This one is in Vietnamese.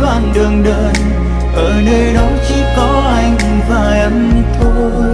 đoạn đường đơn ở nơi đó chỉ có anh và em thôi.